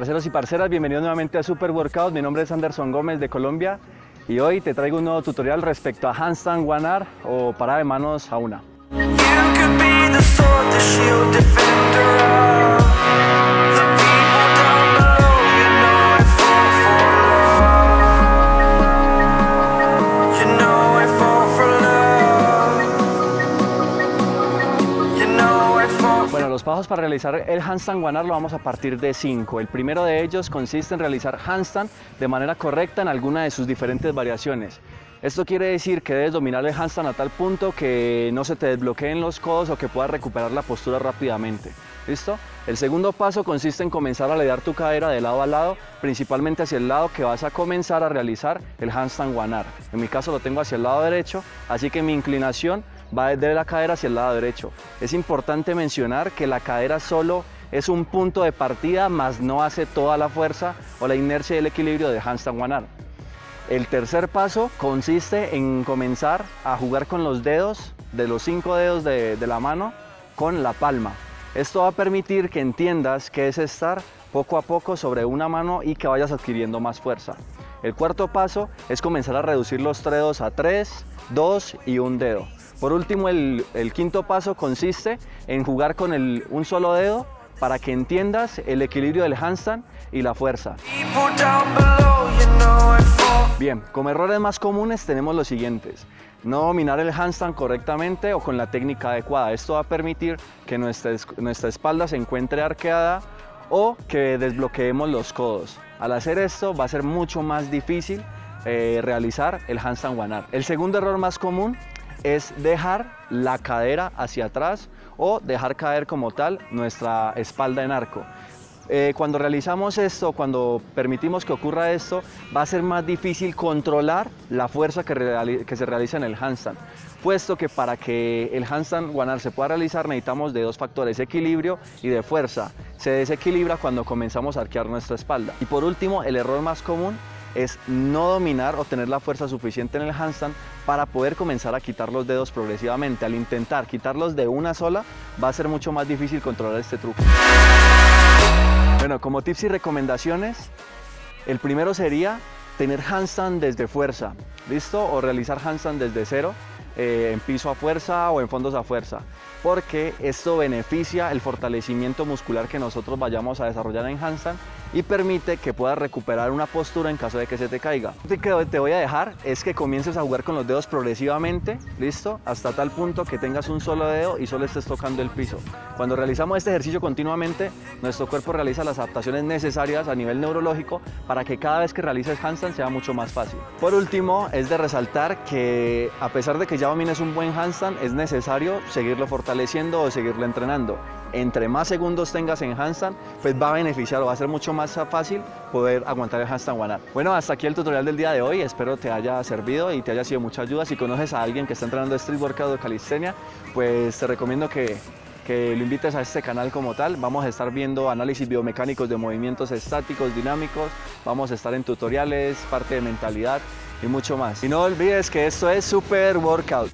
parceros y parceras, bienvenidos nuevamente a Super Workout. Mi nombre es Anderson Gómez de Colombia y hoy te traigo un nuevo tutorial respecto a handstand one arm o parada de manos a una. Los pasos para realizar el handstand one lo vamos a partir de 5. El primero de ellos consiste en realizar handstand de manera correcta en alguna de sus diferentes variaciones. Esto quiere decir que debes dominar el handstand a tal punto que no se te desbloqueen los codos o que puedas recuperar la postura rápidamente. ¿Listo? El segundo paso consiste en comenzar a alear tu cadera de lado a lado, principalmente hacia el lado que vas a comenzar a realizar el handstand arm. En mi caso lo tengo hacia el lado derecho, así que mi inclinación va desde la cadera hacia el lado derecho. Es importante mencionar que la cadera solo es un punto de partida, más no hace toda la fuerza o la inercia y el equilibrio de handstand one. El tercer paso consiste en comenzar a jugar con los dedos, de los cinco dedos de, la mano, con la palma. Esto va a permitir que entiendas qué es estar poco a poco sobre una mano y que vayas adquiriendo más fuerza. El cuarto paso es comenzar a reducir los dedos a tres, dos y un dedo. Por último, el, quinto paso consiste en jugar con un solo dedo para que entiendas el equilibrio del handstand y la fuerza. Bien, como errores más comunes tenemos los siguientes. No dominar el handstand correctamente o con la técnica adecuada. Esto va a permitir que nuestra, nuestra espalda se encuentre arqueada o que desbloqueemos los codos. Al hacer esto va a ser mucho más difícil eh, realizar el handstand one arm. El segundo error más común es dejar la cadera hacia atrás o dejar caer como tal nuestra espalda en arco. Eh, cuando realizamos esto, cuando permitimos que ocurra esto, va a ser más difícil controlar la fuerza que, que se realiza en el handstand, puesto que para que el handstand one se pueda realizar necesitamos de dos factores, equilibrio y de fuerza. Se desequilibra cuando comenzamos a arquear nuestra espalda. Y por último, el error más común es no dominar o tener la fuerza suficiente en el handstand para poder comenzar a quitar los dedos progresivamente. Al intentar quitarlos de una sola, va a ser mucho más difícil controlar este truco. Bueno, como tips y recomendaciones, el primero sería tener handstand desde fuerza, ¿listo? O realizar handstand desde cero, eh, en piso a fuerza o en fondos a fuerza porque esto beneficia el fortalecimiento muscular que nosotros vayamos a desarrollar en handstand y permite que puedas recuperar una postura en caso de que se te caiga. Lo que te voy a dejar es que comiences a jugar con los dedos progresivamente, ¿listo? Hasta tal punto que tengas un solo dedo y solo estés tocando el piso. Cuando realizamos este ejercicio continuamente, nuestro cuerpo realiza las adaptaciones necesarias a nivel neurológico para que cada vez que realices handstand sea mucho más fácil. Por último, es de resaltar que a pesar de que ya domines un buen handstand, es necesario seguirlo fortaleciendo o seguirlo entrenando entre más segundos tengas en handstand, pues va a beneficiar o va a ser mucho más fácil poder aguantar el handstand one arm. Bueno, hasta aquí el tutorial del día de hoy, espero te haya servido y te haya sido mucha ayuda. Si conoces a alguien que está entrenando street workout o calistenia, pues te recomiendo que que lo invites a este canal como tal. Vamos a estar viendo análisis biomecánicos de movimientos estáticos, dinámicos, vamos a estar en tutoriales, parte de mentalidad y mucho más. Y no olvides que esto es Super Workout.